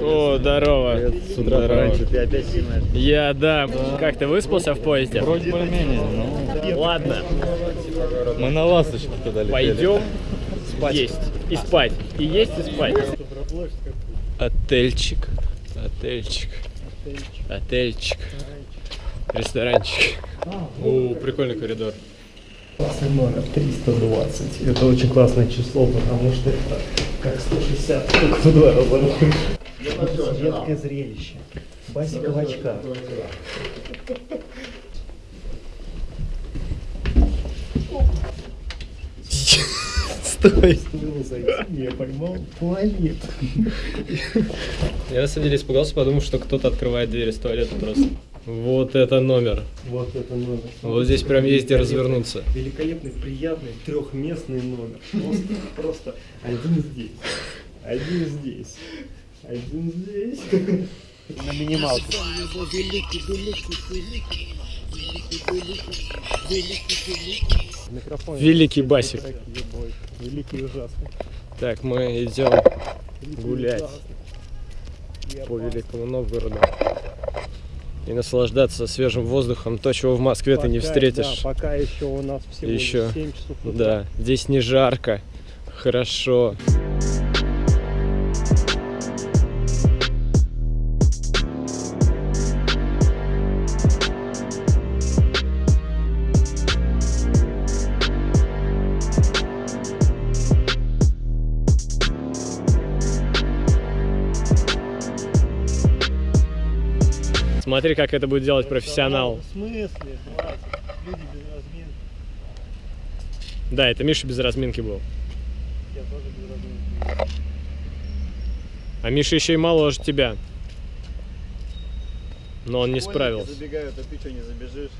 О, здорово. С утра Здорово. пораньше ты опять снимаешь. Я, да. Как ты выспался в поезде? Вроде более-менее, ну. Ладно, Мы на ласточке туда летели. пойдем есть и спать. И есть и спать. Отельчик. Отельчик. Отельчик. Ресторанчик. О, прикольный коридор. Классный номер 320. Это очень классное число, потому что это как 160, только в два раза больше. Редкое зрелище. Басика в очках. Стой. Я поймал туалет. Я на самом деле испугался, подумал, что кто-то открывает дверь из туалета просто. Вот это номер. Вот это номер. Вот здесь прям есть где развернуться. Великолепный, приятный, трехместный номер. Просто, просто один здесь, один здесь, один здесь. На минималке. Микрофон. Великий басик. Великий ужасный. Так, мы идем гулять по Великому Новгороду и наслаждаться свежим воздухом, то, чего в Москве ты не Пока- встретишь. Да, пока еще у нас всего Еще. 7 часов утра. Да, здесь не жарко, хорошо. Смотри, как это будет делать профессионал. В смысле? Люди без разминки. Да, это Миша без разминки был. Я тоже без разминки. А Миша еще и моложе тебя. Но он не справился. забегают, а ты что, не забежишь?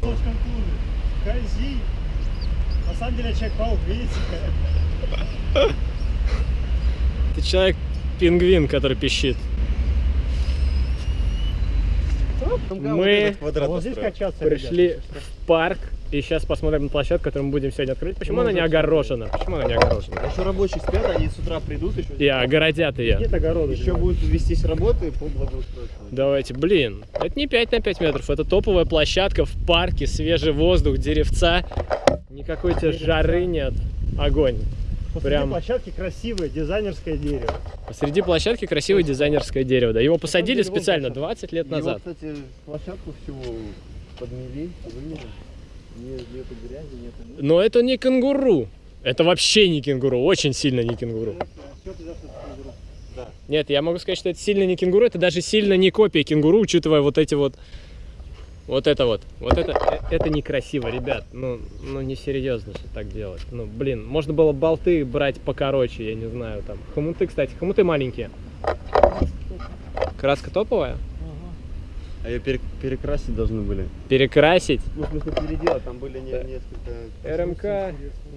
Клубе. На самом деле человек паук, видите? Ты человек-пингвин, который пищит. Мы вот здесь качаться пришли что. в парк и сейчас посмотрим на площадку, которую мы будем сегодня открыть. Почему она не огорожена? Почему она не огорожена? Еще рабочие спят, они с утра придут еще. И огородят ее. Нет огорода. Еще будут вестись работы по благоустройству. Давайте, блин, это не 5 на 5 метров, это топовая площадка в парке, свежий воздух, деревца, никакой тебе жары нет, огонь. Посреди Прям площадки красивое дизайнерское дерево. посреди площадки красивое дизайнерское дерево, да, его посадили специально площадка. 20 лет назад. Его, кстати, площадку всего подмели, вымели. Нет, нету грязи, нету... Но это не кенгуру, это вообще не кенгуру, очень сильно не кенгуру. Нет, я могу сказать, что это сильно не кенгуру, это даже сильно не копия кенгуру, учитывая вот эти вот, вот это вот, вот это, э, это некрасиво, ребят, ну, ну не серьезно же так делать, ну, блин, можно было болты брать покороче, я не знаю, там, хомуты, кстати, хомуты маленькие. Краска топовая? А ее перекрасить должны были. Перекрасить. Ну, в смысле, переделать, там были не, несколько... РМК,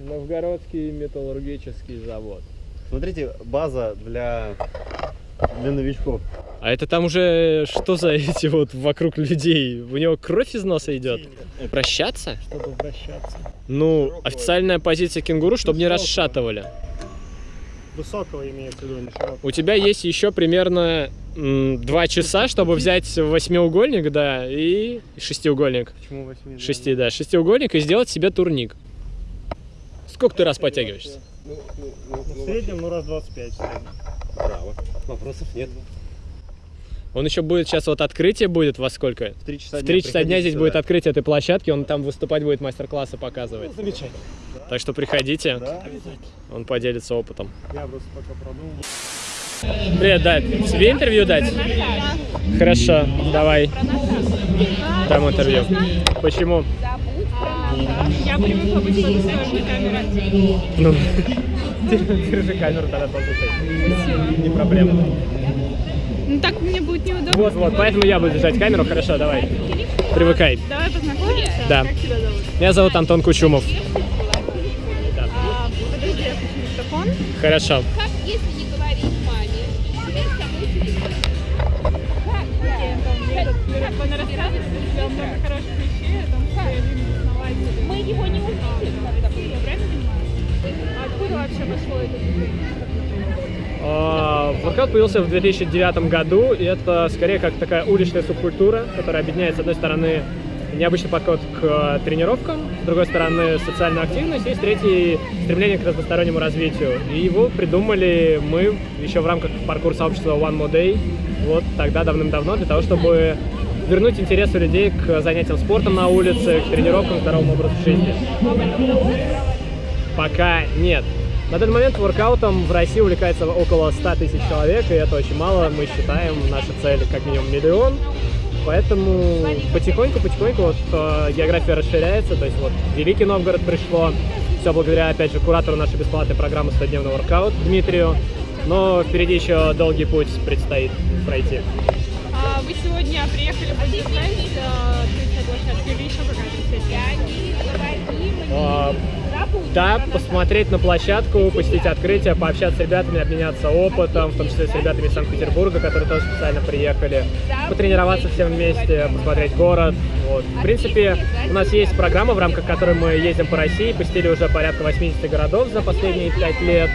Новгородский металлургический завод. Смотрите, база для, для новичков. А это там уже что за эти вот вокруг людей? У него кровь из носа идет? Прощаться? Чтобы обращаться. Ну, официальная позиция кенгуру, чтобы не расшатывали. Высокого имеется в виду, не широкого. У тебя есть еще примерно два часа, чтобы взять восьмиугольник, да, и шестиугольник. Почему восьми? Шести, да, шестиугольник и сделать себе турник. Сколько ты раз подтягиваешься? Ну, в среднем, ну, раз 25 в среднем. Браво. Вопросов нет. Он еще будет, сейчас вот открытие будет во сколько? В 3 часа В 3 часа дня здесь сюда. будет открытие этой площадки, он там выступать будет, мастер-классы показывать. Замечательно. Так что приходите, Да? он поделится опытом. Я просто пока продумал. Привет, да, тебе интервью дать? Хорошо, давай. Дам интервью. Почему? Я привыкла быть на камере. Ну, держи камеру тогда послушай. Не проблема. Ну так мне будет неудобно. Вот, вот, поэтому я буду держать камеру. Хорошо, давай. Привыкай. Давай познакомимся. Да. Как тебя зовут? Меня зовут Антон Кучумов. А, подожди, я включу микрофон. Хорошо. Как если не говорить маме? Теперь кому тебе? Как? Как? Она рассказывает, что у тебя много хороших вещей, о том, что я один из основателей. Мы его не увидели, когда правильно понимаю? А откуда вообще пошло это движение? А, Воркаут появился в 2009 году, и это скорее как такая уличная субкультура, которая объединяет, с одной стороны, необычный подход к э, тренировкам, с другой стороны, социальную активность, и с третьей, стремление к разностороннему развитию. И его придумали мы еще в рамках паркур-сообщества One More Day, вот тогда давным-давно, для того, чтобы вернуть интерес у людей к занятиям спортом на улице, к тренировкам, к здоровому образу жизни. Пока нет. На данный момент воркаутом в России увлекается около 100 тысяч человек, и это очень мало. Мы считаем, наша цель как минимум миллион. Поэтому потихоньку-потихоньку вот э, география расширяется. То есть вот Великий Новгород пришло. Все благодаря, опять же, куратору нашей бесплатной программы «100-дневный воркаут» Дмитрию. Но впереди еще долгий путь предстоит пройти. А вы сегодня приехали поддержать открытие площадки или еще какая-то? Да, посмотреть на площадку, посетить открытие, пообщаться с ребятами, обменяться опытом, в том числе с ребятами из Санкт-Петербурга, которые тоже специально приехали, потренироваться всем вместе, посмотреть город. Вот. В принципе, у нас есть программа, в рамках которой мы ездим по России, посетили уже порядка 80 городов за последние 5 лет.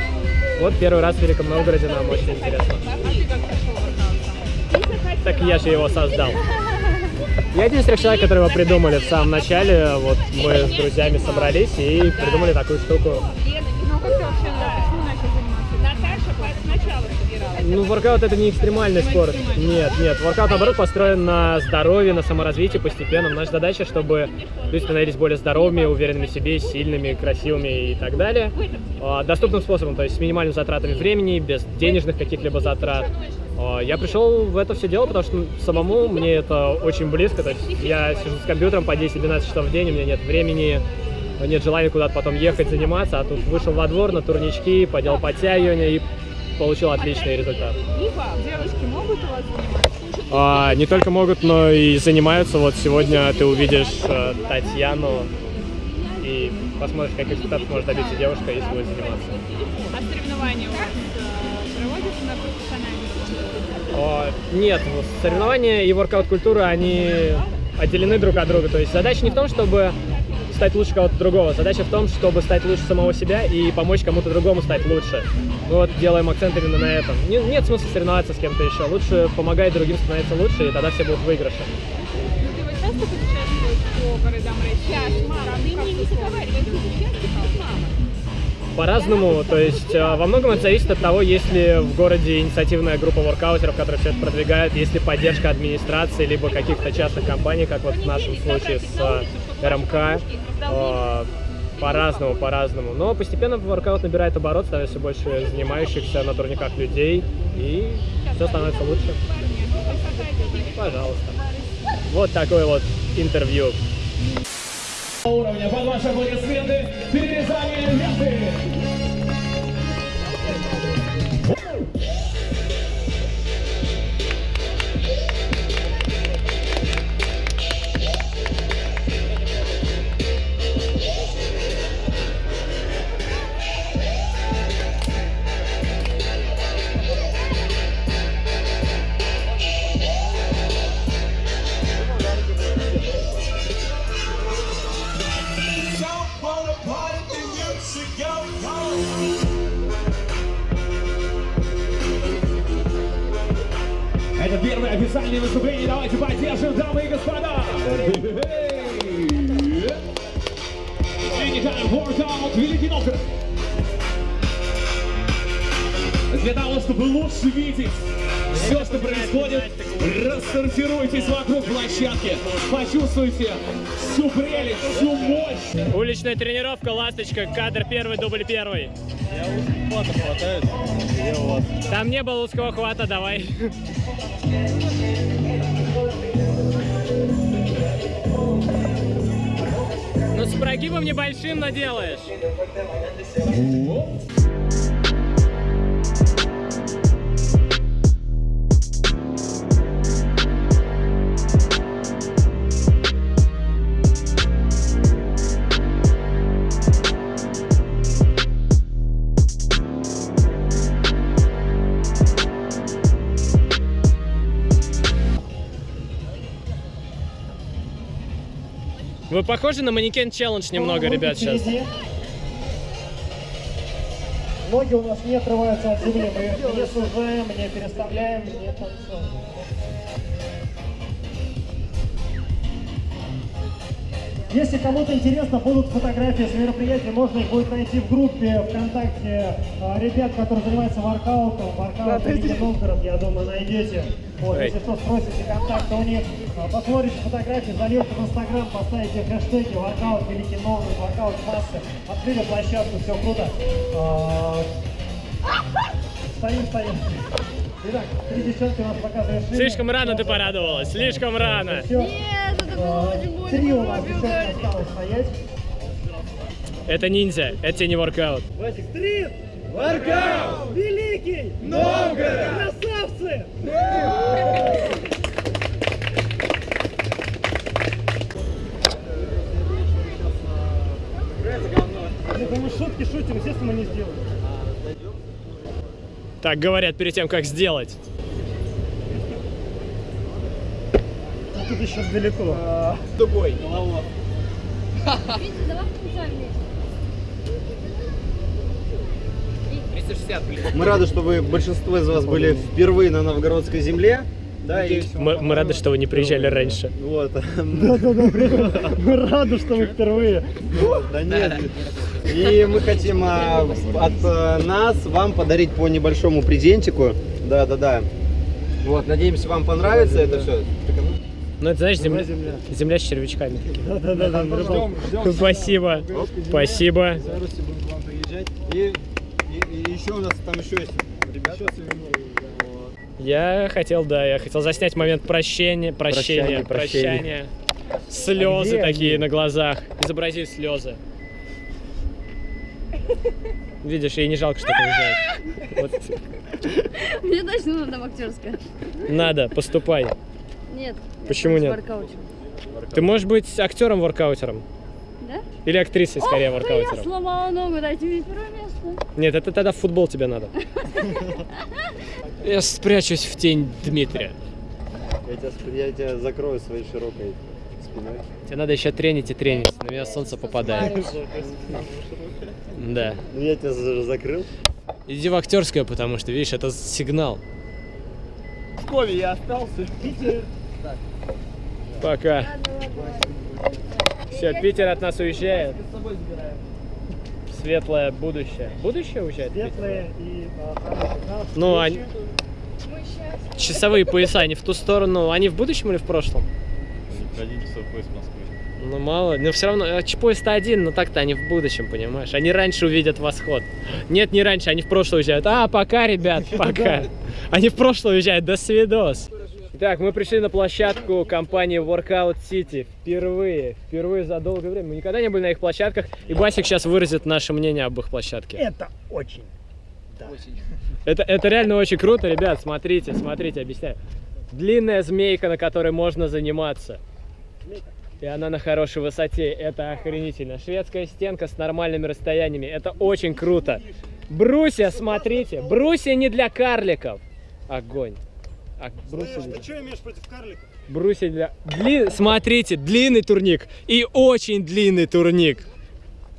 Вот первый раз в Великом Новгороде нам очень интересно. Так я же его создал. Я единственный человек, который его придумали в самом начале. Вот мы с друзьями собрались и придумали такую штуку. Ну как ты вообще, почему начал заниматься? Наташа сначала собиралась. Ну, воркаут это не экстремальный спорт. Нет, нет. Воркаут, наоборот, построен на здоровье, на саморазвитии постепенно. Наша задача, чтобы люди становились более здоровыми, уверенными в себе, сильными, красивыми и так далее. А, Доступным способом, то есть с минимальными затратами времени, без денежных каких-либо затрат. А, Я пришел в это все дело, потому что самому мне это очень близко. То есть я сижу с компьютером по 10-12 часов в день, у меня нет времени, нет желания куда-то потом ехать, заниматься, а тут вышел во двор на турнички, поделал подтягивания и получил отличный результат. Девушки могут у вас заниматься? А, не только могут, но и занимаются. Вот сегодня ты увидишь э, Татьяну и посмотришь, каких результатов может добиться девушка, если будет заниматься. Нет, вот соревнования и воркаут-культура, они отделены друг от друга. То есть задача не в том, чтобы стать лучше кого-то другого. Задача в том, чтобы стать лучше самого себя и помочь кому-то другому стать лучше. Мы вот делаем акцент именно на этом. Не- нет смысла соревноваться с кем-то еще. Лучше помогать другим становиться лучше, и тогда все будут выигрыши. Ты вот часто путешествуешь по городам России? Сейчас, мама, ты мне не заговаривай, ты сейчас мама. По-разному, то есть э, во многом это зависит от того, есть ли в городе инициативная группа воркаутеров, которые все это продвигают, есть ли поддержка администрации, либо каких-то частных компаний, как вот в нашем случае с э, РМК. Э, По-разному, по-разному. Но постепенно воркаут набирает оборот, становится больше занимающихся на турниках людей, и все становится лучше. Пожалуйста. Вот такое вот интервью. Уровня. Под ваши аплодисменты перерезание ленты. Для того, чтобы лучше видеть все, что происходит, рассортируйтесь вокруг площадки. Почувствуйте всю прелесть, всю мощь. Уличная тренировка, ласточка, кадр первый, дубль первый. Я хвата хватает. Где у вас? Там не было узкого хвата, давай. Ну с прогибом небольшим наделаешь. Вы похожи на манекен челлендж немного, ребят, сейчас. Ноги у нас не отрываются от земли, мы не сужаем, не переставляем, не танцуем. Если кому-то интересно, будут фотографии с мероприятия, можно их будет найти в группе ВКонтакте а, ребят, которые занимаются воркаутом, воркаут Великий Новгород, я думаю, найдете. Вот, если что, спросите контакты у них, а, посмотрите фотографии, зальете в Инстаграм, поставите хэштеги воркаут Великий Новгород, воркаут массы, открыли площадку, все круто. А, Стоим, стоим. Итак, три девчонки у нас пока завершили. Слишком рано ты порадовалась, слишком рано. Нет, это А, было очень больно. Три у нас девчонки осталось стоять. Это ниндзя, это тебе не воркаут. Васик, три! Воркаут! Великий! Новгород! Красавцы! Мы шутки шутим, естественно, не сделаем. Так говорят перед тем, как сделать. А тут еще далеко. Витя, давай включаем вместе. Мы рады, что вы, большинство из вас были впервые на новгородской земле. Да, и Мы, мы рады, что вы не приезжали раньше. вот. Мы рады, что вы впервые. Да нет. И мы хотим а, от э, нас вам подарить по небольшому презентику. Да, да, да. Вот, надеемся, вам понравится это все. Ну, это, знаешь, земля, земля с червячками. Да-да-да. Спасибо. Спасибо. И, и- и еще у нас там еще есть ребята. Я хотел, да, я хотел заснять момент прощения, прощения, Прощания, прощения. прощания. Слезы где такие они? на глазах. Изобрази слезы. Видишь, ей не жалко, что ты уезжаешь. Вот. Мне точно надо в актерское. Надо, поступай. Нет. я Почему нет? Ты можешь быть актером-воркаутером. Да? Или актрисой, скорее, Ох, я воркаутером. сломала ногу, дайте мне первое место. Нет, это тогда в футбол тебе надо. Я спрячусь в тень Дмитрия. Я тебя, я тебя закрою своей широкой спиной. Тебе надо еще тренить и тренить. На меня солнце попадает. Да. Ну я тебя за- закрыл. Иди в актерское, потому что, видишь, это сигнал. В Пскове я остался. Питер. Пока. Все, Питер от нас уезжает. Светлое будущее. Будущее уезжает? Светлые и а. Ну, они... Часовые пояса, они в ту сторону. Они в будущем или в прошлом? Один часов поезд в Москве. Ну, мало. Но все равно, а, поезд-то один, но так-то они в будущем, понимаешь? Они раньше увидят восход. Нет, не раньше, они в прошлое уезжают. А, пока, ребят, пока. Они в прошлое уезжают, до свидос. Итак, мы пришли на площадку компании Workout City впервые, впервые за долгое время. Мы никогда не были на их площадках, и Басик сейчас выразит наше мнение об их площадке. Это очень. Это, это реально очень круто, ребят, смотрите, смотрите, объясняю. Длинная змейка, на которой можно заниматься. И она на хорошей высоте, это охренительно. Шведская стенка с нормальными расстояниями, это очень круто. Брусья, смотрите, брусья не для карликов. Огонь. А, брусья для- что имеешь против карликов? брусья для... Дли- Смотрите, длинный турник и очень длинный турник.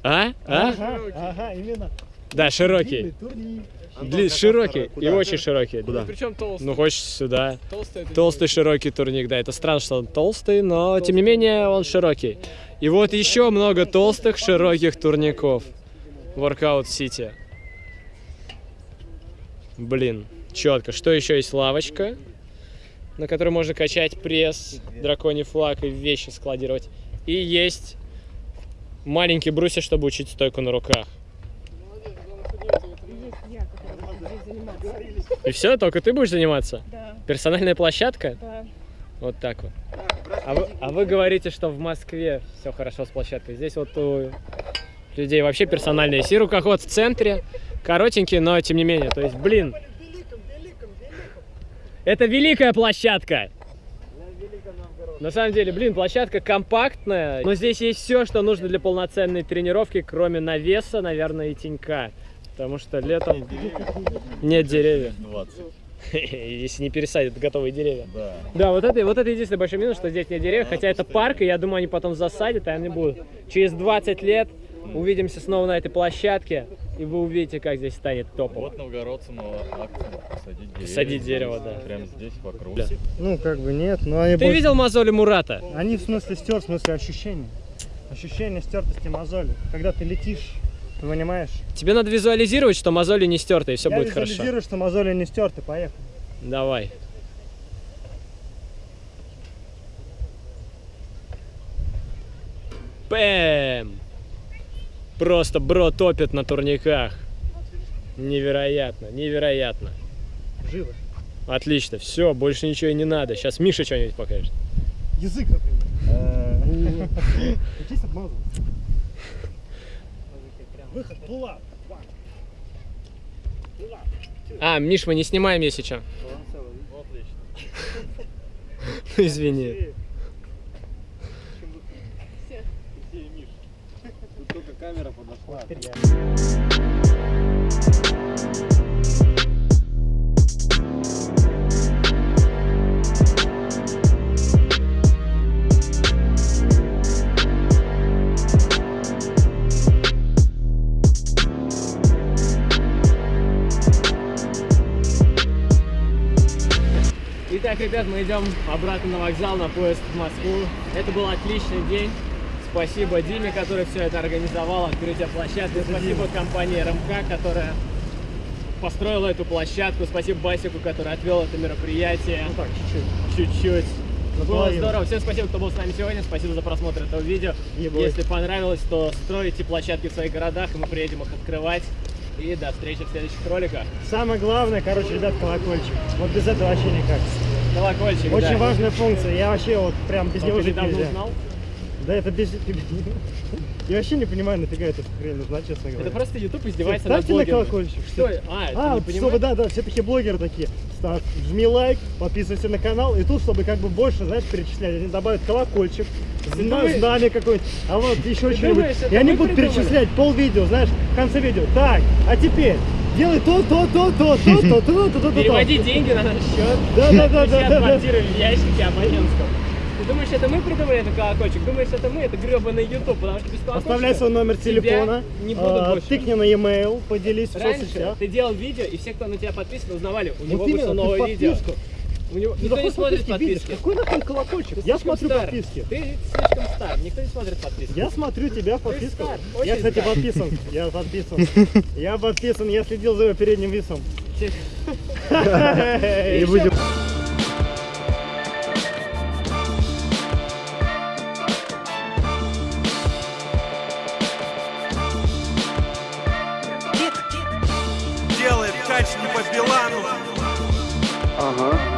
А? А? Ага, ага, именно. Да, широкий. Турник. Дли- широкий и очень широкий. Куда? Причем толстый. Ну, хочешь сюда. толстый Толстый широкий турник, да, это странно, что он толстый, но тем не менее он широкий. И вот еще много толстых широких турников. Workout City. Блин, четко. Что еще есть? Лавочка, на которой можно качать пресс, драконий флаг и вещи складировать. И есть маленькие брусья, чтобы учить стойку на руках. И все, только ты будешь заниматься? Да, Персональная площадка? да. Вот так вот. А вы, а вы говорите, что в Москве все хорошо с площадкой. Здесь вот у людей вообще персональные. Есть и рукоход в центре, коротенький, но тем не менее. То есть, блин, это великая площадка. На самом деле, блин, площадка компактная, но здесь есть все, что нужно для полноценной тренировки, кроме навеса, наверное, и тенька. Потому что летом нет деревьев. Если не пересадят готовые деревья. Да. Да, вот это, вот это единственный большой минус, что здесь нет деревьев, хотя это парк, и я думаю, они потом засадят, и они будут. Через 20 лет увидимся снова на этой площадке, и вы увидите, как здесь станет топово. Вот новгородцам акция посадить дерево. Посадить дерево, да. Прямо здесь, вокруг. Да. Ну, как бы нет, но они Ты больше- видел мозоли Мурата? Они в смысле стер, в смысле ощущения. Ощущение стертости мозоли. Когда ты летишь, ты понимаешь? Тебе надо визуализировать, что мозоли не стерты, и все Я будет хорошо. визуализирую, что мозоли не стерты, поехали. Давай. Бэм! Просто бро топит на турниках. Невероятно, невероятно. Живо. Отлично, все, больше ничего и не надо. Сейчас Миша что-нибудь покажет. Язык, например. Учись обмазывать. Выход, пула. А, Миш, мы не снимаем, если что. Ну, извини. Тут только камера подошла. Итак, ребят, мы идем обратно на вокзал, на поезд в Москву. Это был отличный день. Спасибо Диме, который все это организовал, открытие площадки. Спасибо компании РМК, которая построила эту площадку. Спасибо Басику, который отвел это мероприятие. Ну так, чуть-чуть. Чуть-чуть. Было здорово. Всем спасибо, кто был с нами сегодня. Спасибо за просмотр этого видео. Ебой. Если понравилось, то стройте площадки в своих городах, и мы приедем их открывать. И до встречи в следующих роликах. Самое главное, короче, ребят, колокольчик. Вот без этого вообще никак. Колокольчик, Очень да. важная функция. Я вообще вот прям без А него жить нельзя. узнал? Да это без... Я вообще не понимаю, нафига эта хрень нужна, честно говоря. Это просто YouTube издевается над Ставьте на колокольчик. Что? А, А, не чтобы, да, да, все такие блогеры такие. Ставь, жми лайк, подписывайся на канал. И тут, чтобы как бы больше, знаешь, перечислять, они добавят колокольчик, знамя какое-нибудь, а вот еще что-нибудь. это И они будут перечислять пол видео, знаешь, в конце видео. Так, а теперь делай то, то, то, то, то, то, то, то, то, то. Переводи деньги на наш счет. Да, да, да, да, квартиры в ящике абонентском. Ты думаешь, это мы придумали этот колокольчик? Думаешь, это мы? Это гребаный YouTube, потому что без колокольчика Оставляй свой номер телефона, не будут а, больше. тыкни на e-mail, поделись в Раньше соцсетях. ты делал видео, и все, кто на тебя подписан, узнавали, у него Вот вышло именно, ты новое видео. У него... Никто не смотрит подписки. Какой нахуй колокольчик? Ты Я смотрю стар. подписки. Ты слишком стар, никто не смотрит подписки. Я смотрю тебя в подписках. Я, кстати, стар. подписан. Я подписан. Я подписан, я следил за его передним весом. И будем. делает кач не по Билану. Ага.